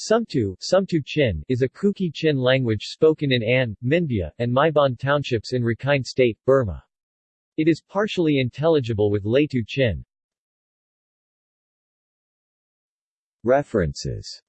Sumtu, Sumtu Chin is a Kuki Chin language spoken in Ann, Minbya, and Myebon townships in Rakhine State, Burma. It is partially intelligible with Laitu Chin. References